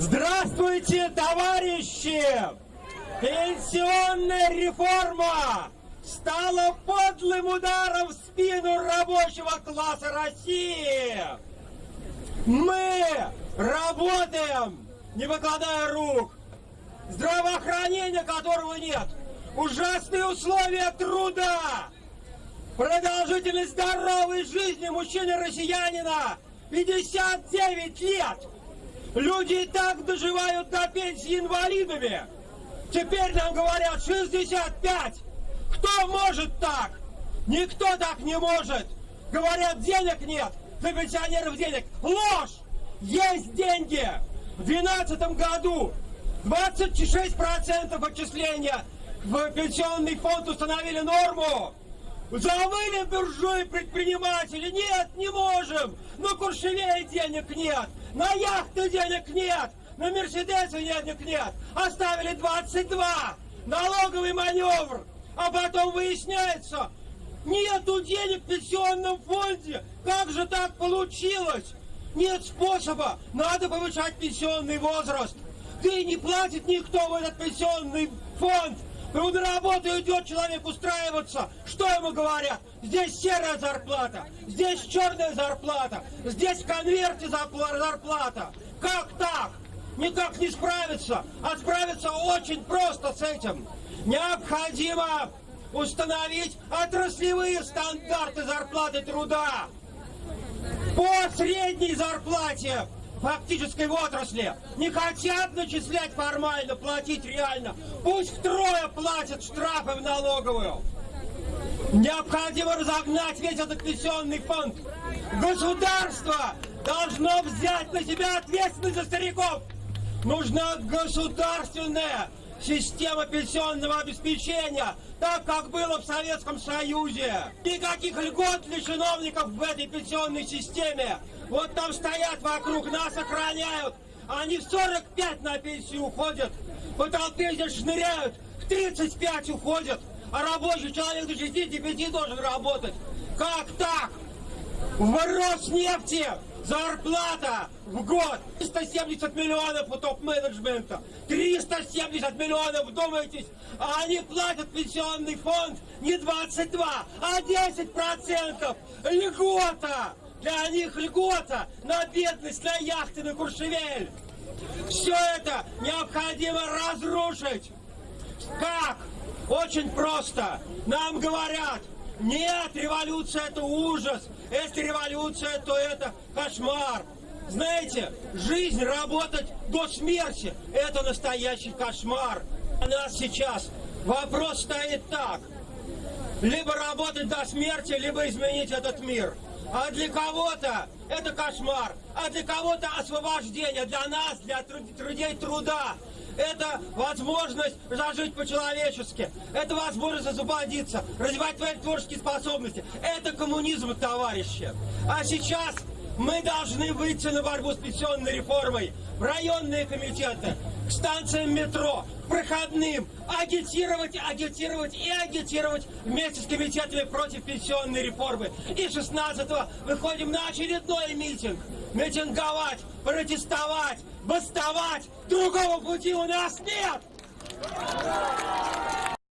Здравствуйте, товарищи! Пенсионная реформа стала подлым ударом в спину рабочего класса России. Мы работаем, не выкладая рук. Здравоохранения которого нет. Ужасные условия труда. Продолжительность здоровой жизни мужчины-россиянина 59 лет. Люди и так доживают до пенсии инвалидами. Теперь нам говорят 65. Кто может так? Никто так не может. Говорят, денег нет. Для пенсионеров денег. Ложь! Есть деньги. В 2012 году 26% отчисления в пенсионный фонд установили норму. Завыли буржуи предприниматели. Нет, не можем. На Куршевее денег нет. На яхты денег нет. На Мерседесе денег нет. Оставили 22. Налоговый маневр. А потом выясняется, нету денег в пенсионном фонде. Как же так получилось? Нет способа. Надо повышать пенсионный возраст. Да и не платит никто в этот пенсионный фонд. Ну, на идет человек устраиваться. Что ему говорят? Здесь серая зарплата, здесь черная зарплата, здесь в конверте зарплата. Как так? Никак не справиться. А справиться очень просто с этим. Необходимо установить отраслевые стандарты зарплаты труда по средней зарплате фактической отрасли. Не хотят начислять формально, платить реально. Пусть втрое платят штрафы в налоговую. Необходимо разогнать весь этот пенсионный фонд. Государство должно взять на себя ответственность за стариков. Нужна государственная система пенсионного обеспечения, так как было в Советском Союзе. Никаких льгот для чиновников в этой пенсионной системе. Вот там стоят вокруг нас, охраняют. Они в 45 на пенсию уходят. По толпе здесь шныряют. В 35 уходят. А рабочий человек до 65 должен работать. Как так? В Роснефти зарплата в год 370 миллионов у топ-менеджмента. 370 миллионов, вдумайтесь. А они платят пенсионный фонд не 22, а 10 процентов. Льгота. Для них льгота на бедность, на яхты, на Куршевель. Все это необходимо разрушить. Как? Очень просто. Нам говорят, нет, революция это ужас. Если революция, то это кошмар. Знаете, жизнь, работать до смерти – это настоящий кошмар. У нас сейчас вопрос стоит так. Либо работать до смерти, либо изменить этот мир. А для кого-то это кошмар, а для кого-то освобождение, для нас, для трудей труда. Это возможность зажить по-человечески. Это возможность освободиться, развивать твои творческие способности. Это коммунизм, товарищи. А сейчас мы должны выйти на борьбу с пенсионной реформой в районные комитеты, к станциям метро, проходным, агитировать, агитировать и агитировать вместе с комитетами против пенсионной реформы. И 16-го выходим на очередной митинг. Митинговать, протестовать, бастовать. Другого пути у нас нет!